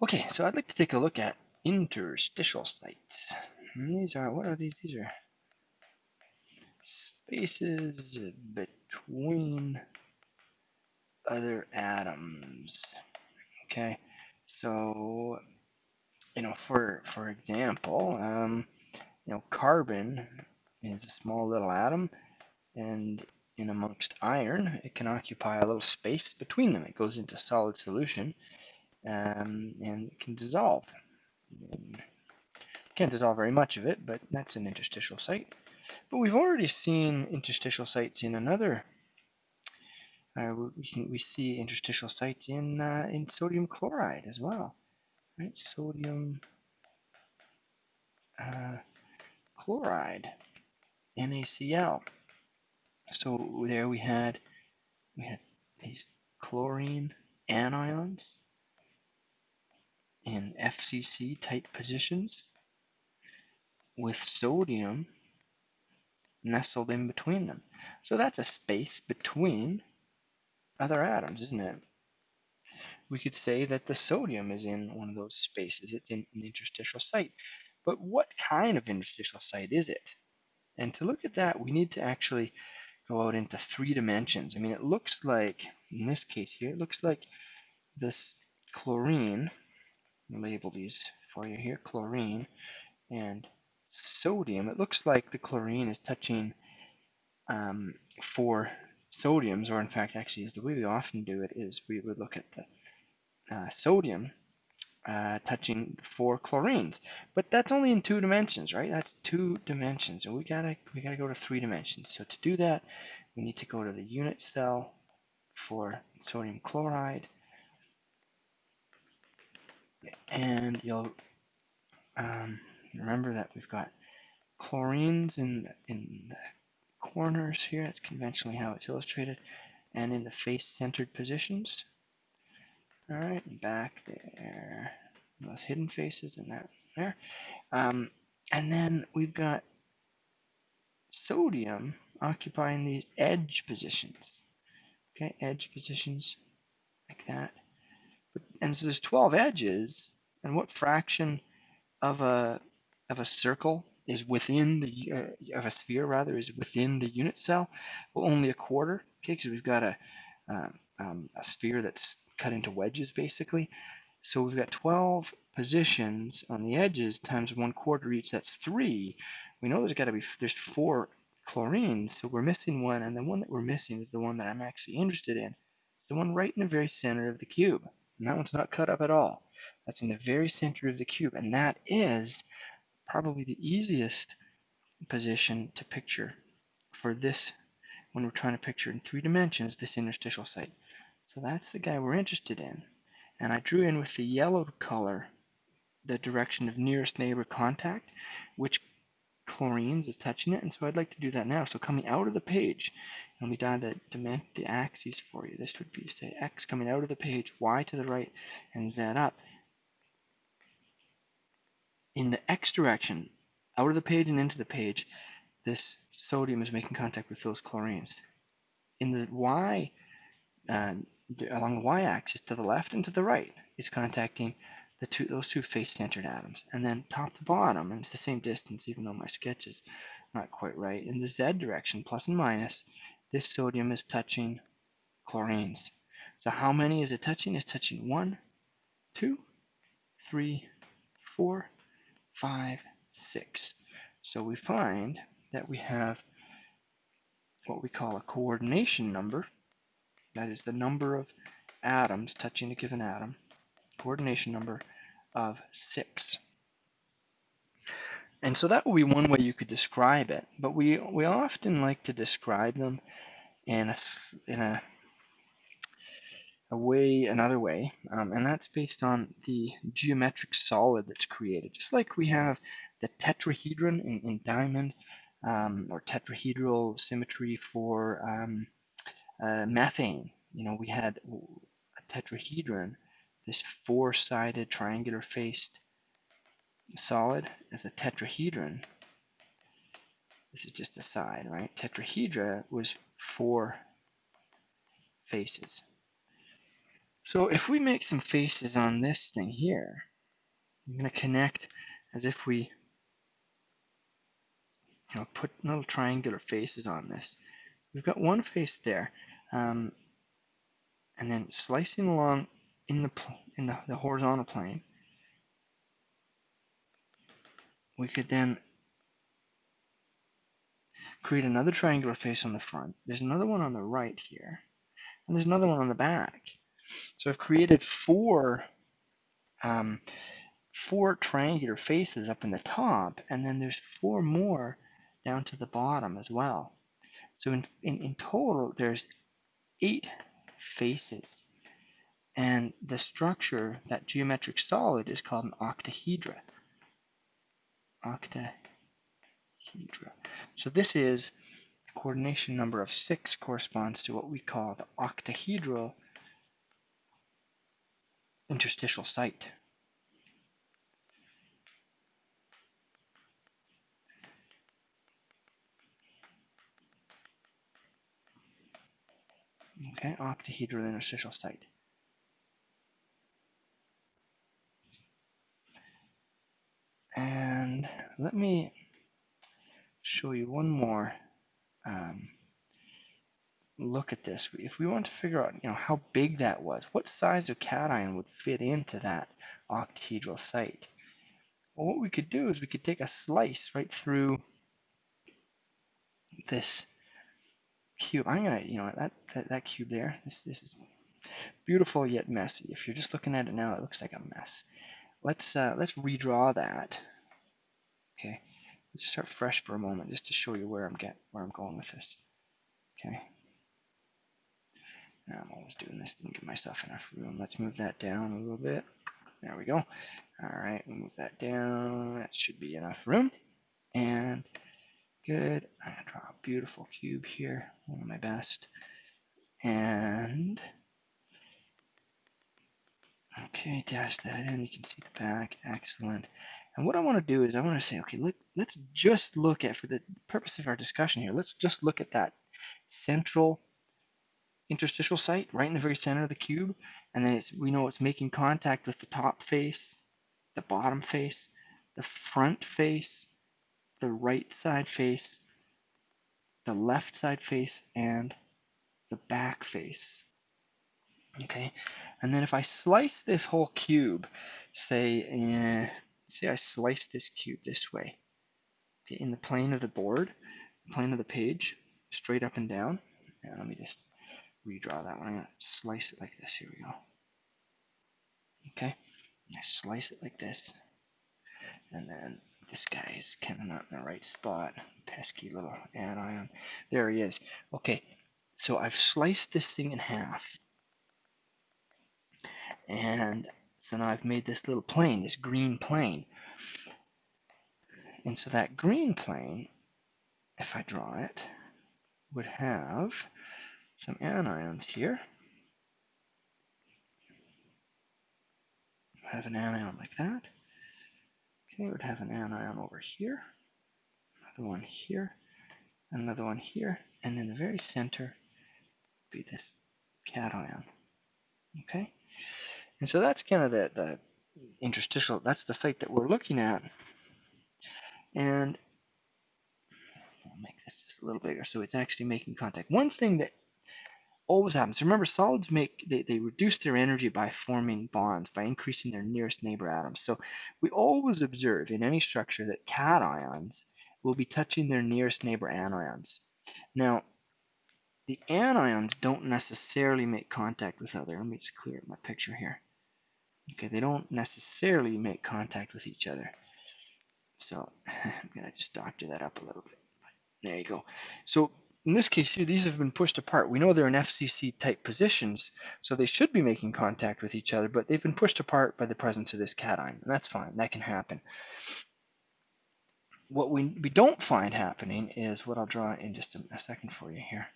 Okay, so I'd like to take a look at interstitial sites. And these are, what are these? These are spaces between other atoms. Okay, so, you know, for, for example, um, you know, carbon is a small little atom, and in amongst iron, it can occupy a little space between them. It goes into solid solution, um, and it can dissolve. Can't dissolve very much of it, but that's an interstitial site. But we've already seen interstitial sites in another. Uh, we, can, we see interstitial sites in uh, in sodium chloride as well, right? Sodium uh, chloride, NaCl. So there we had we had these chlorine anions in FCC tight positions with sodium nestled in between them. So that's a space between other atoms, isn't it? We could say that the sodium is in one of those spaces. It's in an interstitial site. But what kind of interstitial site is it? And to look at that, we need to actually go out into three dimensions. I mean, it looks like, in this case here, it looks like this chlorine label these for you here, chlorine and sodium. It looks like the chlorine is touching um, four sodiums, or in fact, actually, is the way we often do it is we would look at the uh, sodium uh, touching four chlorines, but that's only in two dimensions, right? That's two dimensions, and we gotta we gotta go to three dimensions. So to do that, we need to go to the unit cell for sodium chloride, and you'll um, remember that we've got chlorines in, in the corners here. That's conventionally how it's illustrated. And in the face-centered positions. All right, back there. Those hidden faces and that there. Um, and then we've got sodium occupying these edge positions. Okay, edge positions like that and so there's 12 edges, and what fraction of a of a circle is within the uh, of a sphere rather is within the unit cell? Well, only a quarter. Okay, because we've got a uh, um, a sphere that's cut into wedges basically. So we've got 12 positions on the edges times one quarter each. That's three. We know there's got to be there's four chlorines, so we're missing one, and the one that we're missing is the one that I'm actually interested in. The one right in the very center of the cube. And that one's not cut up at all. That's in the very center of the cube. And that is probably the easiest position to picture for this when we're trying to picture in three dimensions this interstitial site. So that's the guy we're interested in. And I drew in with the yellow color the direction of nearest neighbor contact, which chlorines is touching it, and so I'd like to do that now. So coming out of the page, let me draw the, the axes for you. This would be, say, x coming out of the page, y to the right, and z up. In the x direction, out of the page and into the page, this sodium is making contact with those chlorines. In the y, uh, along the y-axis, to the left and to the right, it's contacting the two those two face-centered atoms. And then top to bottom, and it's the same distance even though my sketch is not quite right. In the z direction, plus and minus, this sodium is touching chlorines. So how many is it touching? It's touching one, two, three, four, five, six. So we find that we have what we call a coordination number. That is the number of atoms touching a given atom coordination number of 6. And so that would be one way you could describe it. But we, we often like to describe them in a, in a, a way, another way, um, and that's based on the geometric solid that's created. Just like we have the tetrahedron in, in diamond, um, or tetrahedral symmetry for um, uh, methane. You know, we had a tetrahedron this four-sided triangular faced solid is a tetrahedron. This is just a side, right? Tetrahedra was four faces. So if we make some faces on this thing here, I'm going to connect as if we you know, put little triangular faces on this. We've got one face there, um, and then slicing along in the in the, the horizontal plane, we could then create another triangular face on the front. There's another one on the right here, and there's another one on the back. So I've created four um, four triangular faces up in the top, and then there's four more down to the bottom as well. So in, in, in total, there's eight faces. And the structure, that geometric solid, is called an octahedra. Octahedra. So this is coordination number of six corresponds to what we call the octahedral interstitial site. Okay, octahedral interstitial site. And let me show you one more um, look at this. If we want to figure out, you know, how big that was, what size of cation would fit into that octahedral site? Well, what we could do is we could take a slice right through this cube. I'm gonna, you know, that, that, that cube there, this, this is beautiful yet messy. If you're just looking at it now, it looks like a mess. Let's, uh, let's redraw that. Okay, let's start fresh for a moment just to show you where I'm get where I'm going with this. Okay. Now I'm always doing this, didn't give myself enough room. Let's move that down a little bit. There we go. All right, move that down. That should be enough room. And Good. I'm to draw a beautiful cube here, one of my best. And, okay, dash that in. You can see the back. Excellent. And what I want to do is I want to say, okay, let, let's just look at, for the purpose of our discussion here, let's just look at that central interstitial site right in the very center of the cube. And then we know it's making contact with the top face, the bottom face, the front face, the right side face, the left side face, and the back face. Okay, and then if I slice this whole cube, say, uh, say I slice this cube this way, okay, in the plane of the board, plane of the page, straight up and down. And let me just redraw that one. I'm gonna slice it like this. Here we go. Okay, I slice it like this, and then this guy is kind of not in the right spot. Pesky little anion. There he is. Okay, so I've sliced this thing in half. And so now I've made this little plane, this green plane. And so that green plane, if I draw it, would have some anions here. I have an anion like that. Okay, we would have an anion over here, another one here, another one here, and in the very center would be this cation. Okay, and so that's kind of the, the interstitial, that's the site that we're looking at. And I'll make this just a little bigger so it's actually making contact. One thing that always happens. Remember, solids make they, they reduce their energy by forming bonds, by increasing their nearest neighbor atoms. So we always observe in any structure that cations will be touching their nearest neighbor anions. Now, the anions don't necessarily make contact with other. Let me just clear up my picture here. Okay, they don't necessarily make contact with each other. So I'm gonna just doctor that up a little bit. There you go. So in this case here, these have been pushed apart. We know they're in FCC type positions, so they should be making contact with each other, but they've been pushed apart by the presence of this cation, and that's fine. That can happen. What we, we don't find happening is what I'll draw in just a, a second for you here.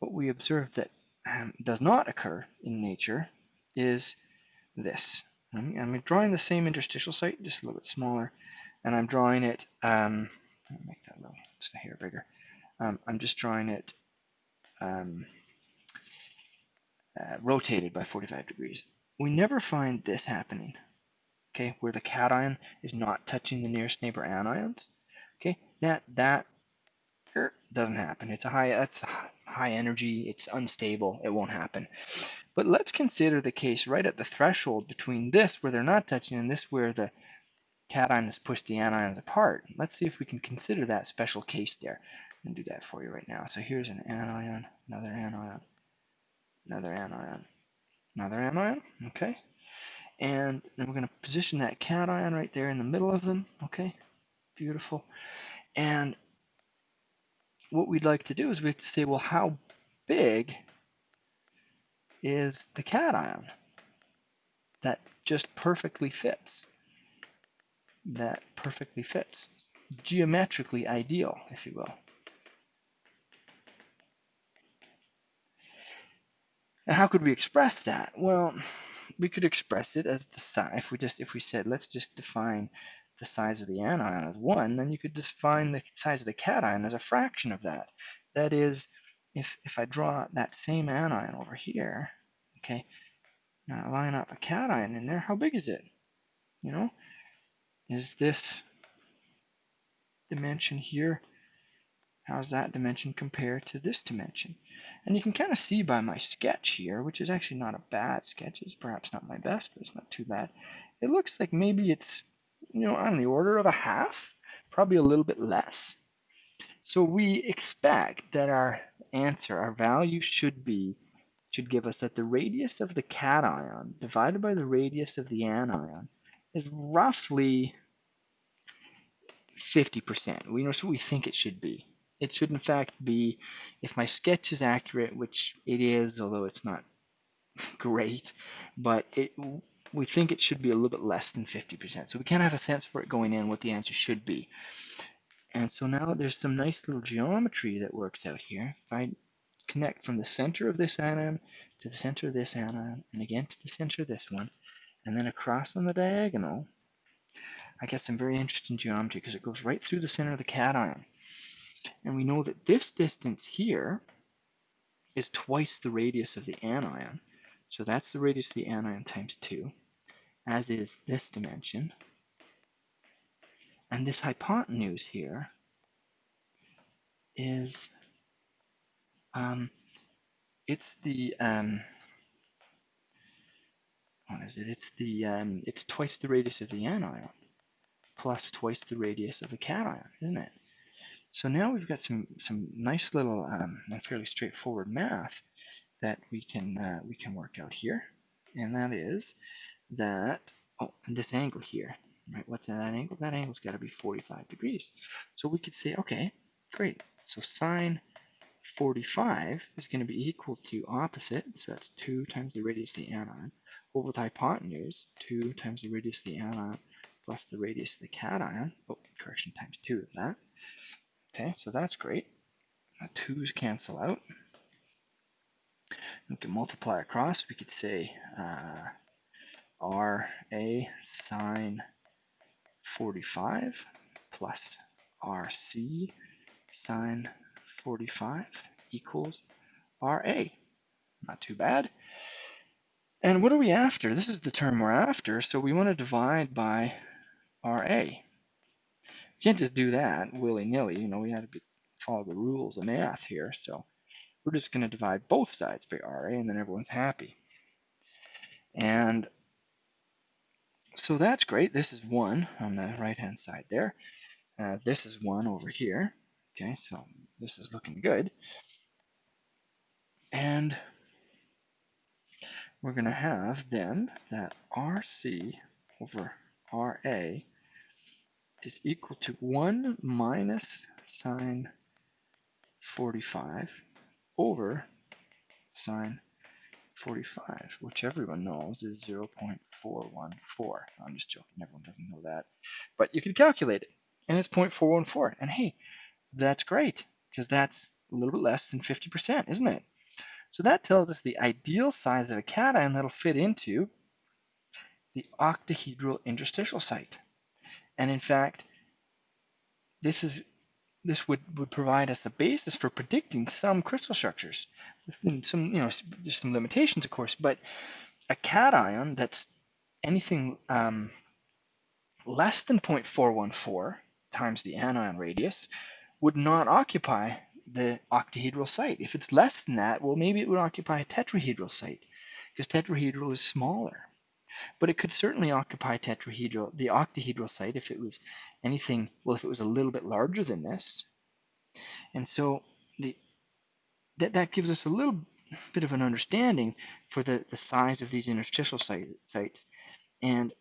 What we observe that um, does not occur in nature is this. I'm, I'm, drawing the same interstitial site, just a little bit smaller, and I'm drawing it, um, make that little, just a hair bigger. Um, I'm just drawing it um, uh, rotated by 45 degrees. We never find this happening, okay, where the cation is not touching the nearest neighbor anions. Okay, that that er, doesn't happen. It's a high that's high energy. It's unstable. It won't happen. But let's consider the case right at the threshold between this where they're not touching and this where the cation has pushed the anions apart. Let's see if we can consider that special case there. I'm going to do that for you right now. So here's an anion, another anion, another anion, another anion, okay? And then we're going to position that cation right there in the middle of them, okay? Beautiful. And what we'd like to do is we to say, well, how big is the cation that just perfectly fits? That perfectly fits. Geometrically ideal, if you will. And how could we express that? Well, we could express it as the size. If we just if we said let's just define the size of the anion as one, then you could define the size of the cation as a fraction of that. That is, if if I draw that same anion over here, okay, now I line up a cation in there, how big is it? You know, is this dimension here How's that dimension compare to this dimension? And you can kind of see by my sketch here, which is actually not a bad sketch. It's perhaps not my best, but it's not too bad. It looks like maybe it's, you know, on the order of a half, probably a little bit less. So we expect that our answer, our value should be, should give us that the radius of the cation divided by the radius of the anion is roughly 50%. We know what we think it should be. It should in fact be, if my sketch is accurate, which it is, although it's not great, but it, we think it should be a little bit less than 50%. So we kind of have a sense for it going in what the answer should be. And so now there's some nice little geometry that works out here. If I connect from the center of this anion to the center of this anion, and again to the center of this one, and then across on the diagonal, I get some very interesting geometry because it goes right through the center of the cation. And we know that this distance here is twice the radius of the anion. So that's the radius of the anion times 2, as is this dimension. And this hypotenuse here is, um, it's the, um, what is it? It's the, um, it's twice the radius of the anion plus twice the radius of the cation, isn't it? So now we've got some some nice little um, and fairly straightforward math that we can uh, we can work out here, and that is that oh, and this angle here, right? What's that angle? That angle's got to be 45 degrees. So we could say, okay, great. So sine 45 is going to be equal to opposite, so that's 2 times the radius of the anion, over the hypotenuse, 2 times the radius of the anion plus the radius of the cation, oh, correction, times 2 of that, Okay, so that's great. The twos cancel out. We can multiply across. We could say uh, RA sine 45 plus RC sine 45 equals RA. Not too bad. And what are we after? This is the term we're after, so we want to divide by RA can't just do that willy-nilly. You know, we have to follow the rules of math here. So we're just going to divide both sides by RA, and then everyone's happy. And so that's great. This is 1 on the right-hand side there. Uh, this is 1 over here. Okay, so this is looking good. And we're going to have then that RC over RA is equal to 1 minus sine 45 over sine 45, which everyone knows is 0.414. I'm just joking, everyone doesn't know that. But you can calculate it, and it's 0.414. And hey, that's great, because that's a little bit less than 50%, isn't it? So that tells us the ideal size of a cation that'll fit into the octahedral interstitial site. And in fact, this is this would, would provide us a basis for predicting some crystal structures. Some, you know, there's some limitations, of course, but a cation that's anything um, less than 0.414 times the anion radius would not occupy the octahedral site. If it's less than that, well, maybe it would occupy a tetrahedral site because tetrahedral is smaller. But it could certainly occupy tetrahedral, the octahedral site if it was anything, well, if it was a little bit larger than this. And so the, that, that gives us a little bit of an understanding for the, the size of these interstitial site, sites. And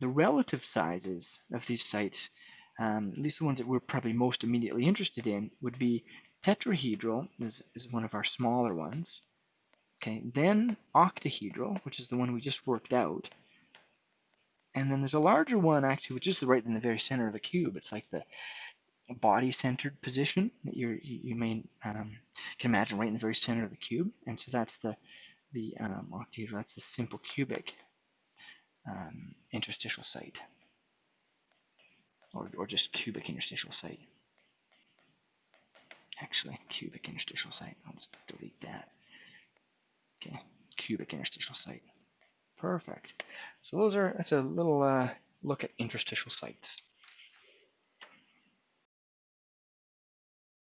the relative sizes of these sites, um, at least the ones that we're probably most immediately interested in, would be tetrahedral is, is one of our smaller ones. Okay, then octahedral, which is the one we just worked out. And then there's a larger one actually, which is right in the very center of the cube. It's like the body-centered position that you you may um, can imagine right in the very center of the cube. And so that's the the um, octahedral. That's the simple cubic um, interstitial site, or or just cubic interstitial site. Actually, cubic interstitial site. I'll just delete that. Okay, cubic interstitial site. Perfect. So those are that's a little uh, look at interstitial sites.